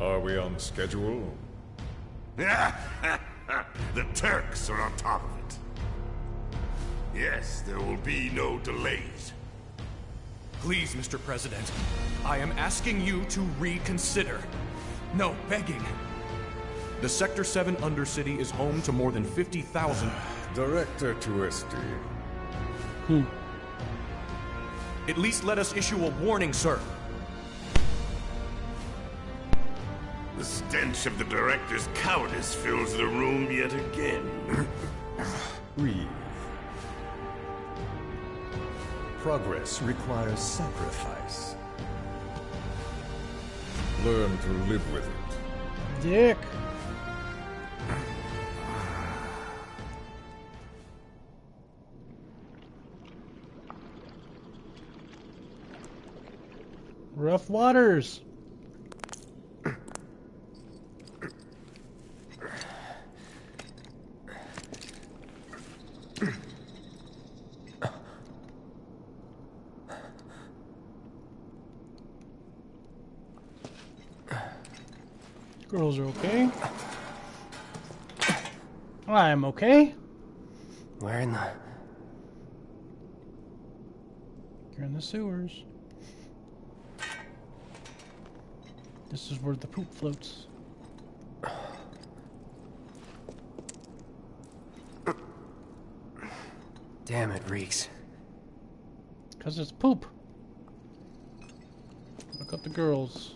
Are we on schedule? the Turks are on top of it. Yes, there will be no delays. Please, Mr. President, I am asking you to reconsider. No, begging. The Sector 7 Undercity is home to more than 50,000... Director Tuesti. Hmm. At least let us issue a warning, sir. Stench of the Director's cowardice fills the room yet again. Breathe. Progress requires sacrifice. Learn to live with it. Dick. Rough waters. Are okay. I'm okay. Where in the... You're in the sewers. This is where the poop floats. Damn, it reeks. Because it's poop. Look up the girls.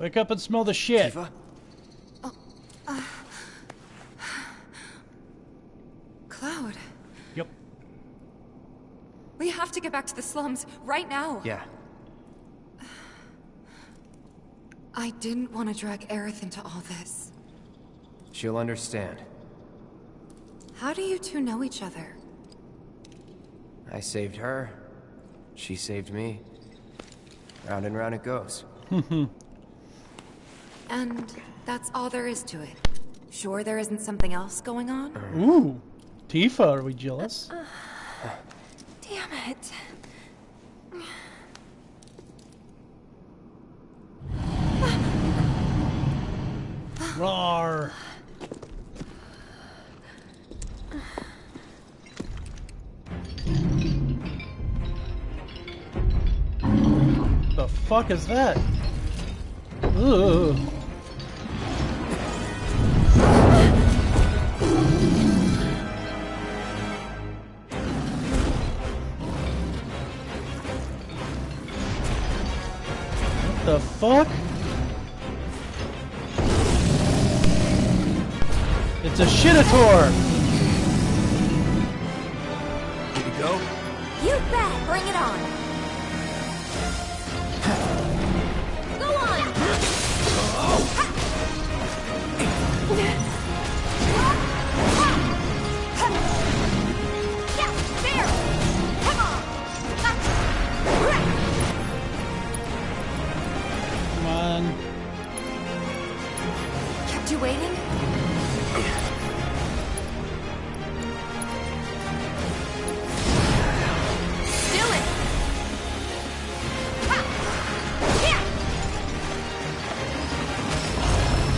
Wake up and smell the shit. Tifa? Cloud, Yep. we have to get back to the slums right now. Yeah. I didn't want to drag Aerith into all this. She'll understand. How do you two know each other? I saved her. She saved me. Round and round it goes. And that's all there is to it. Sure there isn't something else going on? Ooh. Tifa, are we jealous? Uh, damn it. Rawr. The fuck is that? Ugh. The fuck? It's a shitator!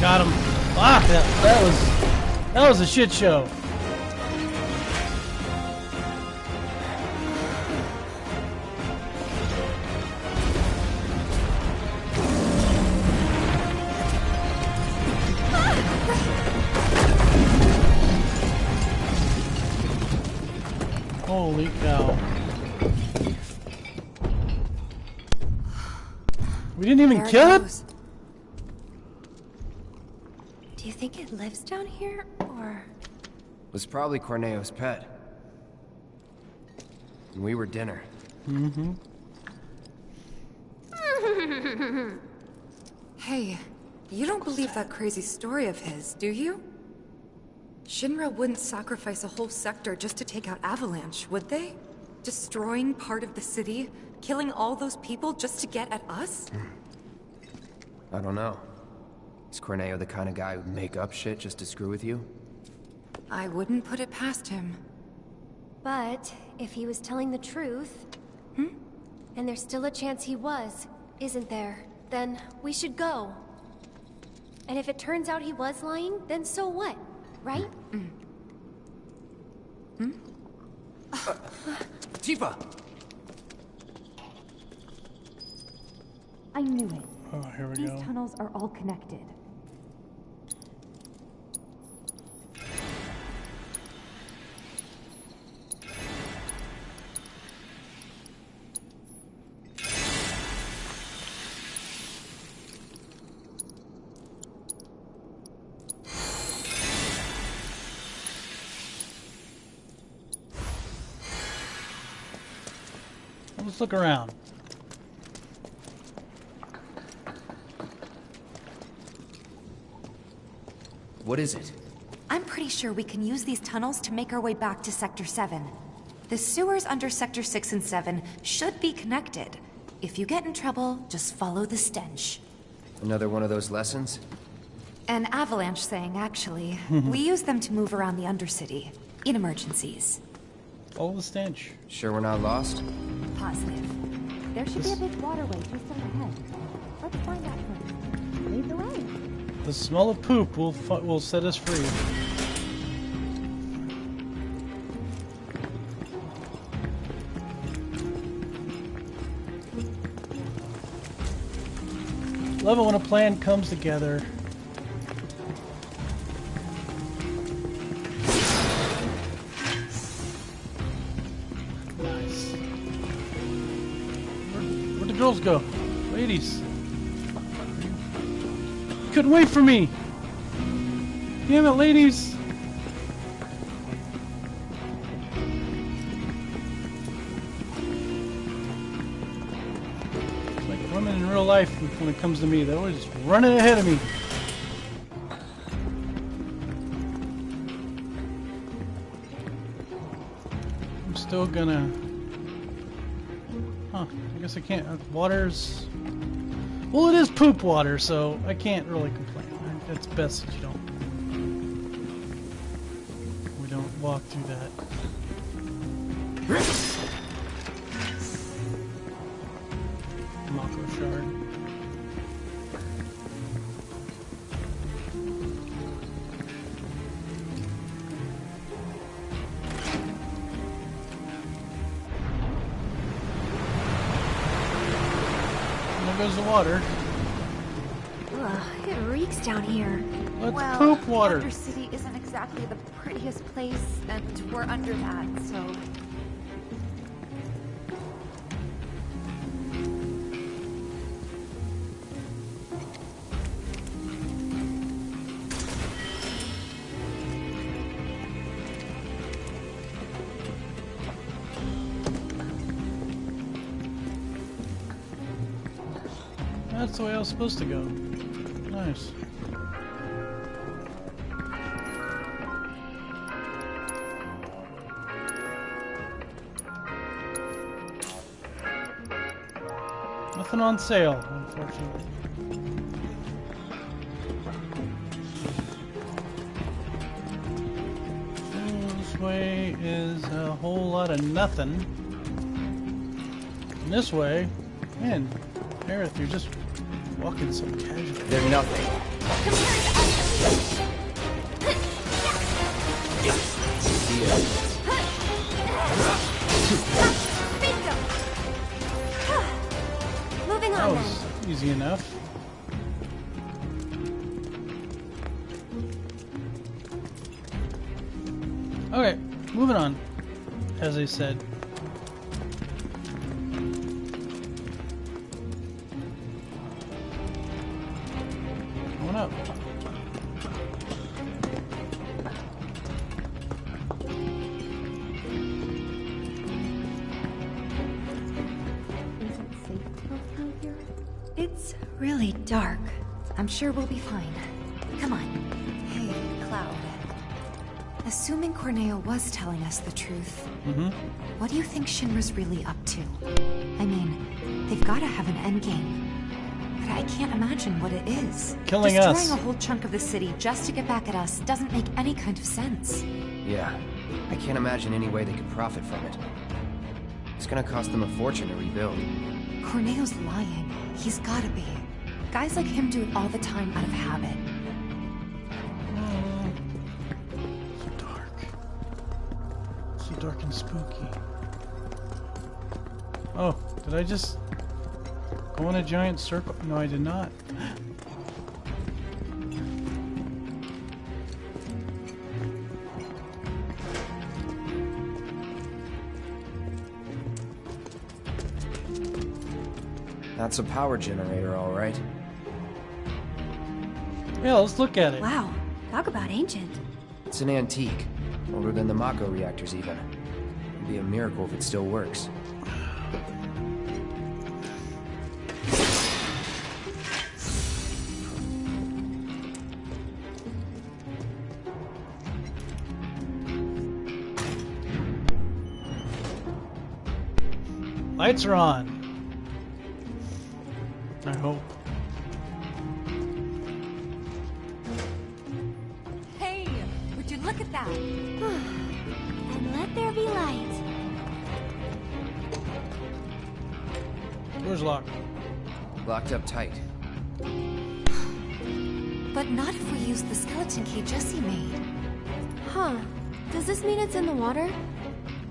Got him. Ah, that, that was that was a shit show. Holy cow. We didn't even There kill it? goes. Do you think it lives down here, or...? Was probably Corneo's pet. And we were dinner. Mhm. Hey, you don't believe that crazy story of his, do you? Shinra wouldn't sacrifice a whole sector just to take out Avalanche, would they? Destroying part of the city, killing all those people just to get at us? I don't know. Is Corneo the kind of guy who'd make up shit just to screw with you? I wouldn't put it past him. But, if he was telling the truth, Hmm? And there's still a chance he was, isn't there? Then we should go. And if it turns out he was lying, then so what? Right? Mm. Mm. Tifa! Uh, I knew it. Oh, here we These go. These tunnels are all connected. Let's look around. What is it? I'm pretty sure we can use these tunnels to make our way back to Sector 7. The sewers under Sector 6 and 7 should be connected. If you get in trouble, just follow the stench. Another one of those lessons? An avalanche thing, actually. we use them to move around the Undercity, in emergencies. Follow the stench. Sure we're not lost? Positive. There should be a big waterway just up ahead. Let's find out first. Lead the way. The smell of poop will will set us free. Love it when a plan comes together. Girls go? Ladies. Couldn't wait for me. Damn it, ladies. It's like women in real life when it comes to me. They're always running ahead of me. I'm still gonna... I guess I can't. uh, Water's... Well, it is poop water, so I can't really complain. It's best that you don't. We don't walk through that. Goes the water. Ugh, it reeks down here. Let's well, poop water. Undercity isn't exactly the prettiest place, and we're under that, so... was supposed to go. Nice. Nothing on sale, unfortunately. Hmm, this way is a whole lot of nothing. And this way, man, Aerith, you're just walking so casually. They're nothing. Bingo! Moving on then. was easy enough. Okay, moving on. As I said. Sure we'll be fine. Come on. Hey, Cloud. Assuming Corneo was telling us the truth, Mm-hmm. what do you think Shinra's really up to? I mean, they've got to have an endgame. But I can't imagine what it is. Killing Destroying us. a whole chunk of the city just to get back at us doesn't make any kind of sense. Yeah. I can't imagine any way they could profit from it. It's gonna cost them a fortune to rebuild. Corneo's lying. He's gotta be. Guys like him do it all the time out of habit. So dark. So dark and spooky. Oh, did I just go in a giant circle? No, I did not. That's a power generator, all right. Yeah, let's look at it. Wow, talk about ancient. It's an antique, older than the Mako reactors even. It'd be a miracle if it still works. Lights are on. Use key Jesse made. Huh. Does this mean it's in the water?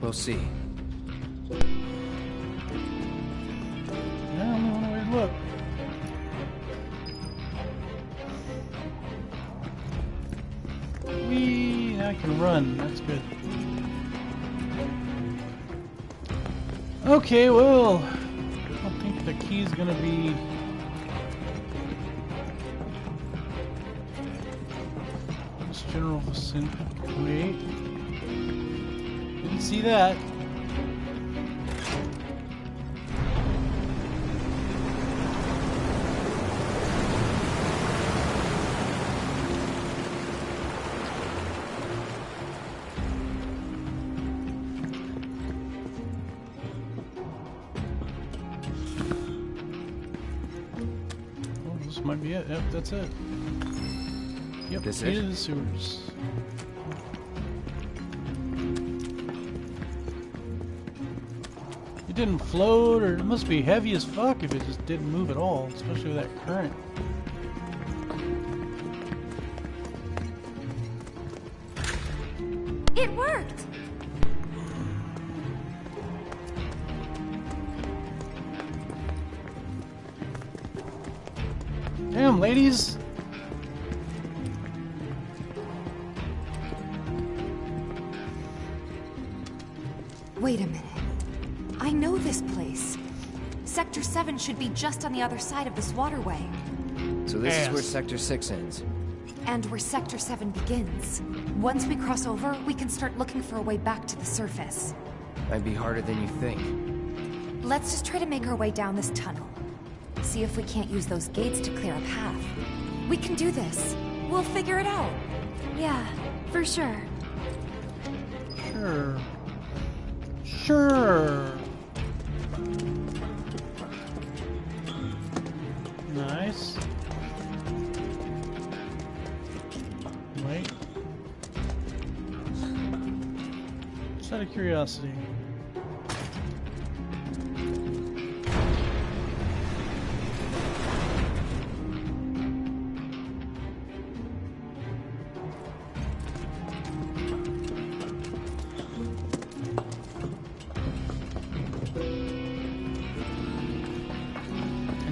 We'll see. Yeah, only one way to look. Whee! Now I can run. That's good. Okay, well, I don't think the key's gonna be. Vicinity. Wait. Didn't see that. Oh, this might be it. Yep, that's it. Yep, This it? the sewers. It didn't float, or it must be heavy as fuck if it just didn't move at all, especially with that current. Just on the other side of this waterway. So this is where Sector 6 ends. And where Sector 7 begins. Once we cross over, we can start looking for a way back to the surface. Might be harder than you think. Let's just try to make our way down this tunnel. See if we can't use those gates to clear a path. We can do this. We'll figure it out. Yeah, for sure. Sure. Sure. Nice. Wait. Just out of curiosity.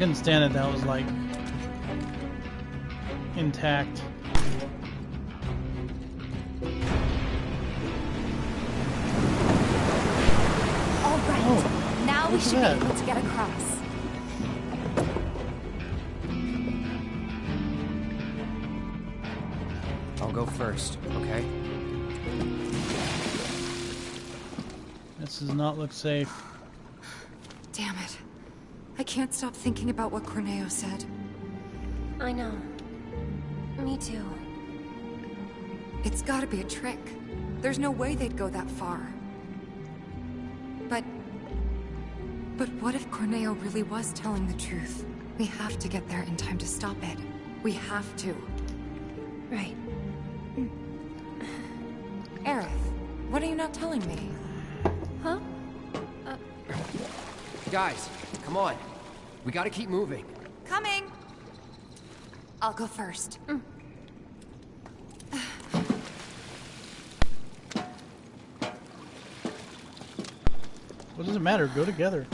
Couldn't stand it. That was like intact. All right. Oh, now we should that. be able to get across. I'll go first, okay? This does not look safe. Damn it. I can't stop thinking about what Corneo said. I know. Me too. It's gotta be a trick. There's no way they'd go that far. But... But what if Corneo really was telling the truth? We have to get there in time to stop it. We have to. Right. Aerith, what are you not telling me? Huh? Uh, Guys, come on. We gotta keep moving. Coming! I'll go first. Mm. What does it matter? Go together.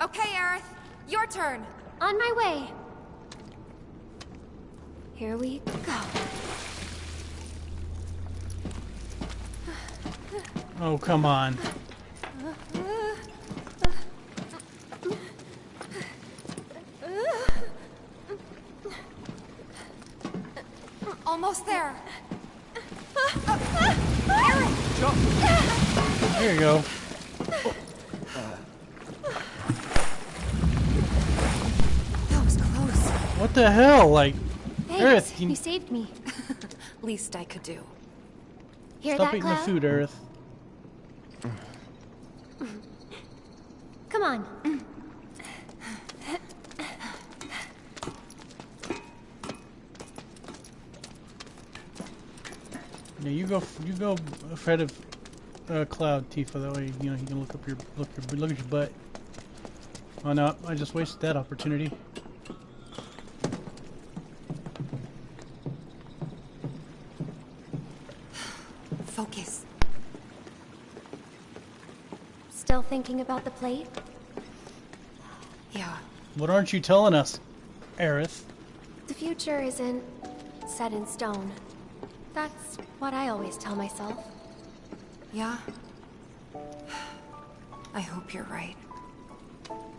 Okay, Aerith. Your turn. On my way. Here we go. Oh, come on. Almost there. There you go. That was close. What the hell? Like, Thanks. Aerith, you- you saved me. Least I could do. Hear stop that, eating the food, Aerith. Come on. Yeah, you go. You go ahead of uh, Cloud, Tifa. That way, you know, you can look up your look your look at your butt. Oh no, I just wasted that opportunity. Focus. Still thinking about the plate? Yeah. What aren't you telling us, Aerith? The future isn't set in stone. That's what I always tell myself. Yeah? I hope you're right.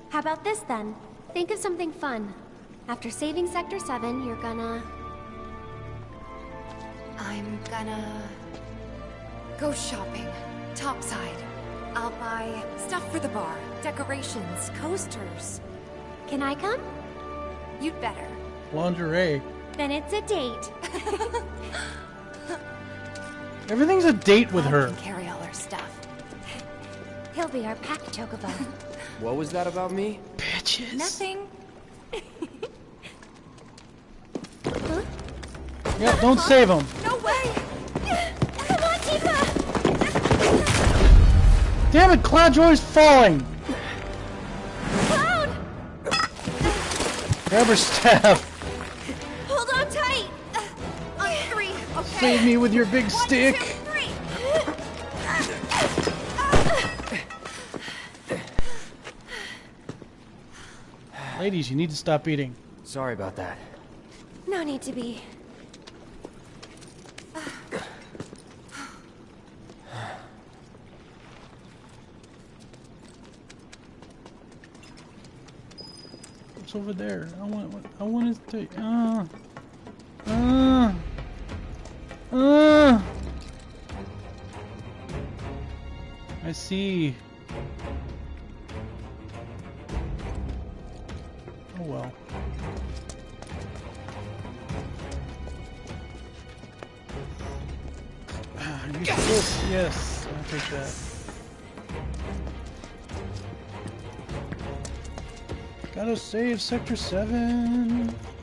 How about this then? Think of something fun. After saving Sector 7, you're gonna... I'm gonna go shopping. Topside. I'll buy stuff for the bar, decorations, coasters. Can I come? You'd better. Lingerie. Then it's a date. Everything's a date with I her. can carry all her stuff. He'll be our pack chocobo. What was that about me? Bitches. Nothing. Yeah, don't save him. No way! Damn it, Cloud's always falling. Cloud! Grab her staff. Hold on tight! Uh, oh, on three, okay? Save me with your big One, stick. two. Ladies, you need to stop eating. Sorry about that. No need to be. What's over there? I want. I want to. Uh. Uh. Uh. I see. Oh well. Ah, still- yes, I'll take that. Gotta save Sector 7.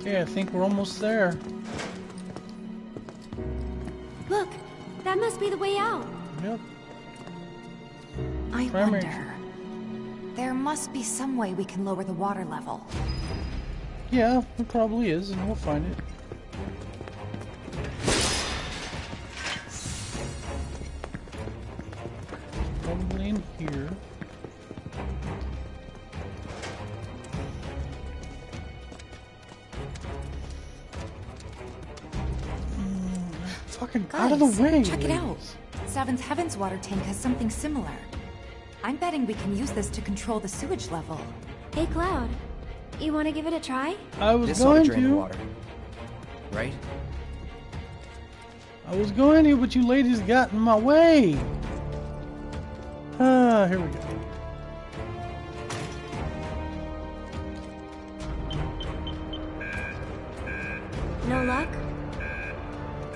Okay, I think we're almost there. Look, that must be the way out. Yep. I Primary- wonder. There must be some way we can lower the water level. Yeah, it probably is, and we'll find it. Fucking out of Guys, the way! check it out. ladies. Seventh Heaven's water tank has something similar. I'm betting we can use this to control the sewage level. Hey, Cloud. You want to give it a try? I was This ought to going drain the to. water. Right? I was going to, but you ladies got in my way. Ah, here we go. No luck?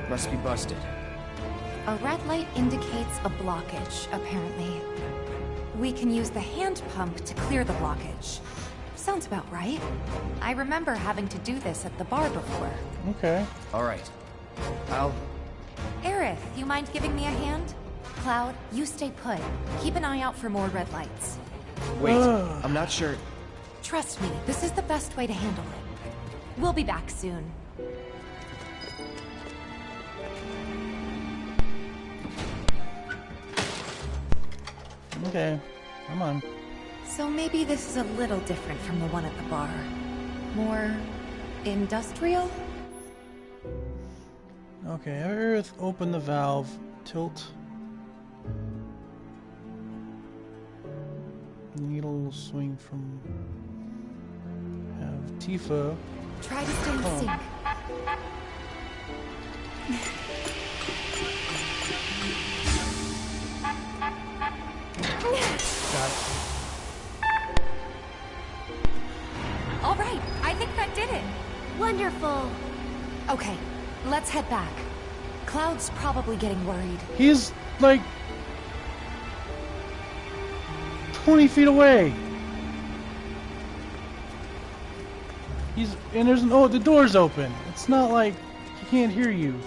Must be busted. A red light indicates a blockage, apparently. We can use the hand pump to clear the blockage. Sounds about right. I remember having to do this at the bar before. Okay. Alright. I'll... Aerith, you mind giving me a hand? Cloud, you stay put. Keep an eye out for more red lights. Wait, I'm not sure... Trust me, this is the best way to handle it. We'll be back soon. Okay. Come on. So maybe this is a little different from the one at the bar. More... industrial? Okay, Aerith, open the valve, tilt. Needle swing from. Have Tifa. Try to stay in Oh. sync. Got it. All right, I think that did it. Wonderful. Okay, let's head back. Cloud's probably getting worried. He's like 20 feet away. He's and there's an oh the door's open. It's not like he can't hear you.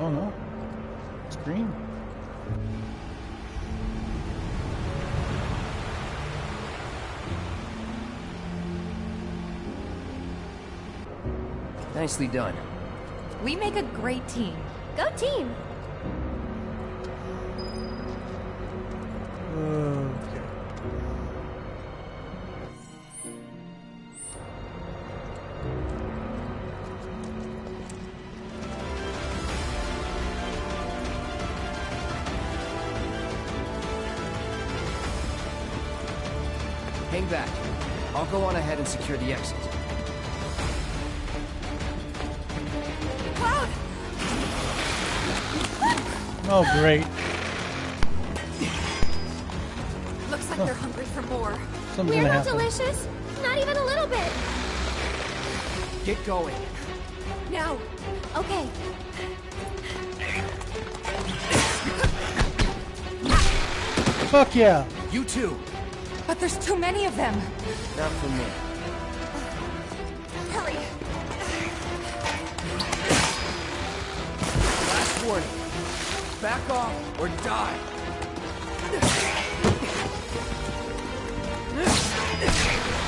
Oh no, it's green. Nicely done. We make a great team. Go team. Back. I'll go on ahead and secure the exit. Cloud! Oh great. Looks like they're hungry for more. Something's We're not happen. delicious. Not even a little bit. Get going. Now, Okay. Fuck yeah. You too. But there's too many of them. Not for me. hurry! Last warning. Back off or die.